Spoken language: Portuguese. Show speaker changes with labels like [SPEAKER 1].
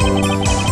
[SPEAKER 1] Música